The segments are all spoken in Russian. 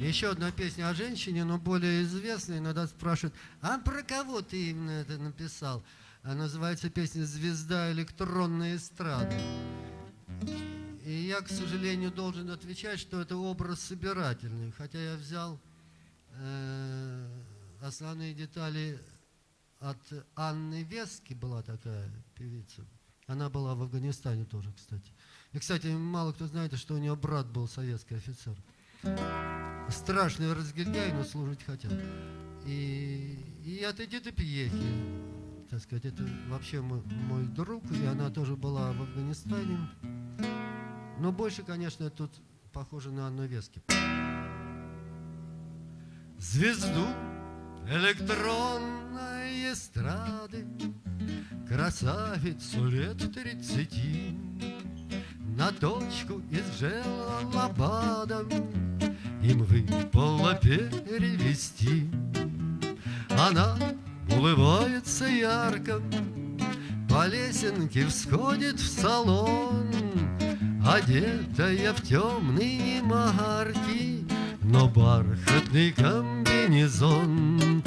Еще одна песня о женщине, но более известная. Иногда спрашивают, а про кого ты именно это написал? Она называется песня «Звезда электронной эстрады». И я, к сожалению, должен отвечать, что это образ собирательный. Хотя я взял э, основные детали от Анны Вески, была такая певица. Она была в Афганистане тоже, кстати. И, кстати, мало кто знает, что у нее брат был советский офицер. Страшный разгильдяй, но служить хотел. И, и от Эдиты Пьехи, так сказать, это вообще мой, мой друг, и она тоже была в Афганистане. Но больше, конечно, тут похоже на Анну Вески. Звезду электронной эстрады Красавицу лет тридцати На точку из желобада Им выпало перевести Она улыбается ярко По лесенке всходит в салон Одетая в темные марки Но бархатный комбинезон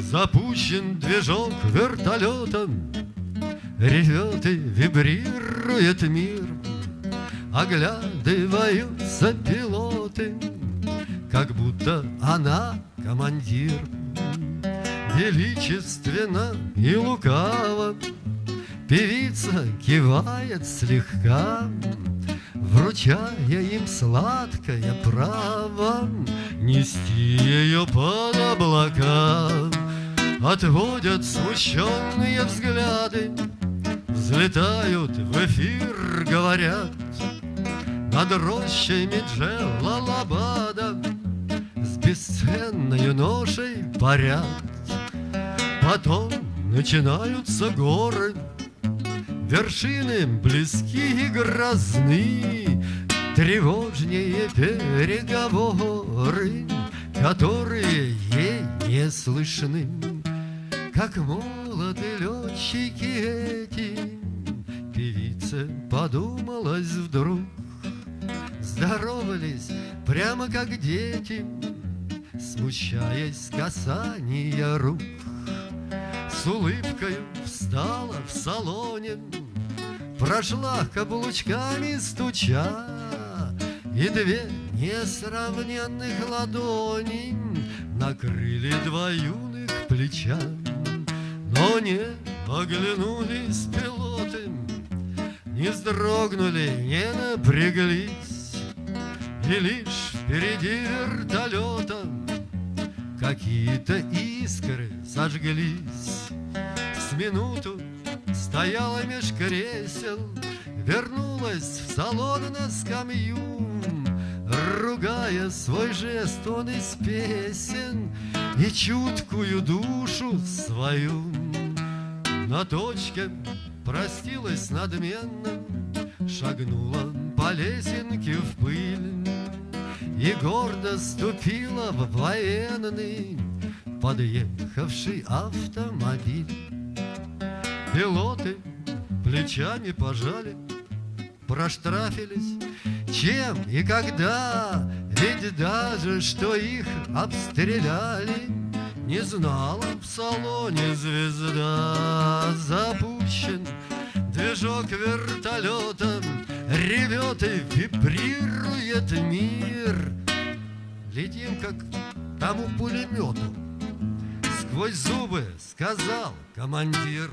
Запущен движок вертолетом Ревет и вибрирует мир Оглядываются пилоты Как будто она командир. Величественно и лукаво Певица кивает слегка Вручая им сладкое право Нести ее под облака. Отводят смущенные взгляды Взлетают в эфир, говорят Над рощами Джелалабада С бесценной ношей парят. Потом начинаются горы Вершины близки и грозны Тревожнее переговоры Которые ей не слышны. Как молоды летчики эти Певица подумалась вдруг Здоровались прямо как дети Смущаясь касания рук с улыбкой встала в салоне, Прошла каблучками стуча, И две несравненных ладони Накрыли два юных плеча. Но не оглянулись пилоты, Не вздрогнули, не напряглись, И лишь впереди вертолета Какие-то искры зажглись. С минуту стояла меж кресел Вернулась в салон на скамью Ругая свой жест, он из песен И чуткую душу свою. На точке простилась надменно Шагнула по лесенке в пыль и гордо ступила в военный Подъехавший автомобиль. Пилоты плечами пожали Проштрафились. Чем и когда? Ведь даже что их обстреляли Не знала в салоне звезда. Запущен движок вертолетом Ревет и вибрирует мир. Летим, как тому пулемету. Сквозь зубы сказал командир